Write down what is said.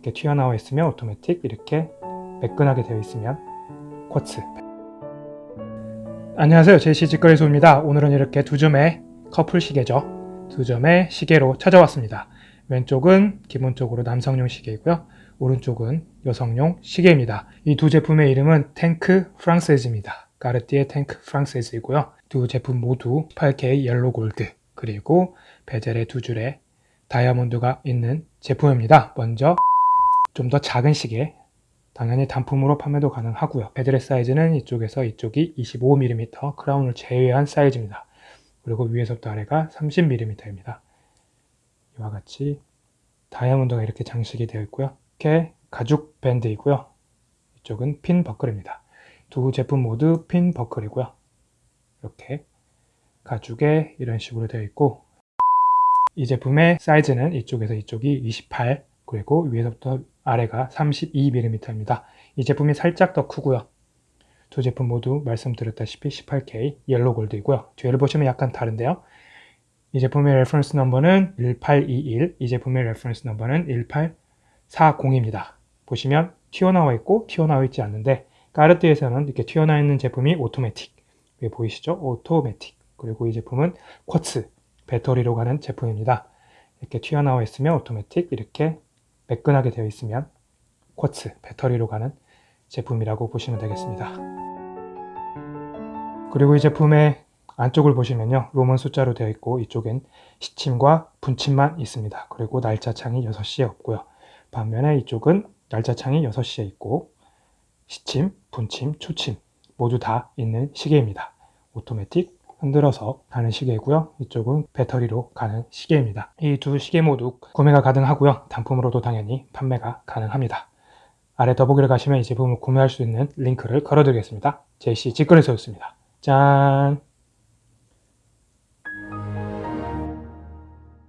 이렇게 튀어나와 있으면 오토매틱 이렇게 매끈하게 되어 있으면 quartz. 안녕하세요. 제시 직거래소입니다. 오늘은 이렇게 두 점의 커플 시계죠. 두 점의 시계로 찾아왔습니다. 왼쪽은 기본적으로 남성용 시계이고요. 오른쪽은 여성용 시계입니다. 이 두 제품의 이름은 탱크 프랑세즈입니다. 까르띠에 탱크 프랑세즈이고요. 두 제품 모두 18K yellow gold 그리고 베젤의 두 줄에 다이아몬드가 있는 제품입니다. 먼저 좀 더 작은 시계 당연히 단품으로 판매도 가능하고요. 베드렛 사이즈는 이쪽에서 이쪽이 25mm 크라운을 제외한 사이즈입니다. 그리고 위에서부터 아래가 30mm입니다. 이와 같이 다이아몬드가 이렇게 장식이 되어 있고요. 이렇게 가죽 밴드이고요. 이쪽은 핀 버클입니다. 두 제품 모두 핀 버클이고요. 이렇게 가죽에 이런 식으로 되어 있고 이 제품의 사이즈는 이쪽에서 이쪽이 28 그리고 위에서부터 아래가 32mm입니다. 이 제품이 살짝 더 크고요. 두 제품 모두 말씀드렸다시피 18K yellow gold이고요. 뒤를 보시면 약간 다른데요. 이 제품의 reference number는 1821, 이 제품의 reference number는 1840입니다. 보시면 튀어나와 있고 튀어나와 있지 않는데 까르띠에에서는 이렇게 튀어나와 있는 제품이 오토매틱 위에 보이시죠? 오토매틱 그리고 이 제품은 quartz 배터리로 가는 제품입니다. 이렇게 튀어나와 있으면 오토매틱 이렇게 매끈하게 되어 있으면 quartz, 배터리로 가는 제품이라고 보시면 되겠습니다. 그리고 이 제품의 안쪽을 보시면요. Roman 숫자로 되어 있고 이쪽엔 시침과 분침만 있습니다. 그리고 날짜 창이 6시에 없고요. 반면에 이쪽은 날짜 창이 6시에 있고 시침, 분침, 초침 모두 다 있는 시계입니다. 오토매틱 흔들어서 가는 시계이고요. 이쪽은 배터리로 가는 시계입니다. 이 두 시계 모두 구매가 가능하고요. 단품으로도 당연히 판매가 가능합니다. 아래 더보기를 가시면 이 제품을 구매할 수 있는 링크를 걸어드리겠습니다. 제시 직거래소였습니다. 짠!